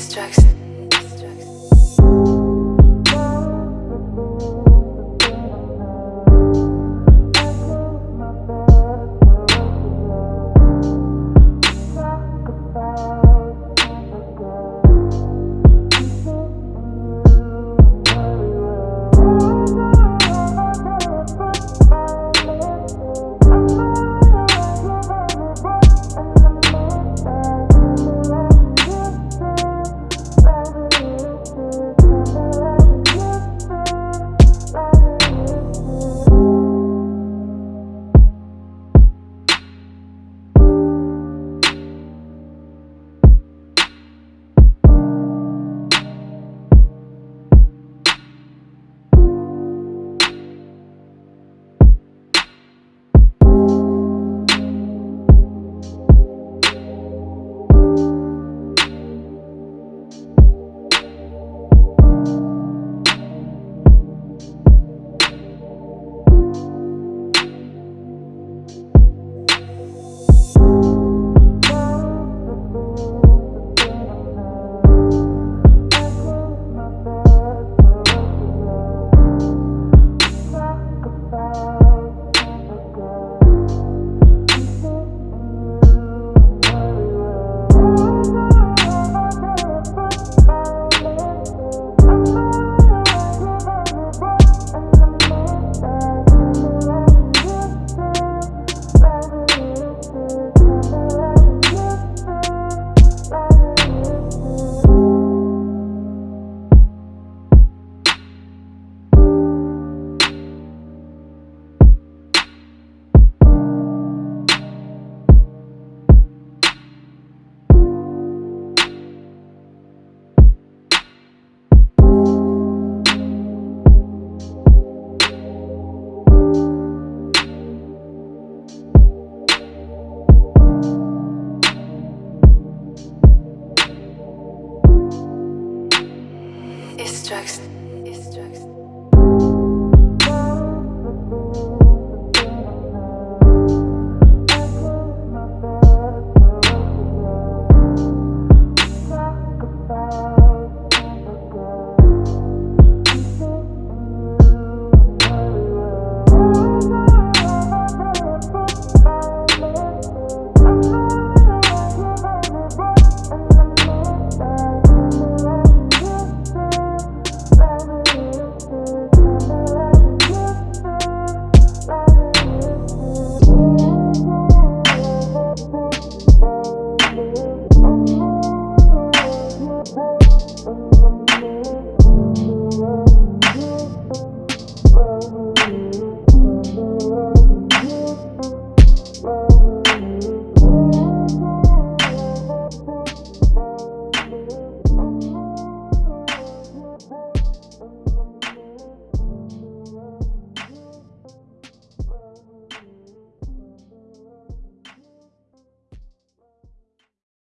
distractions. Destruction. Bye.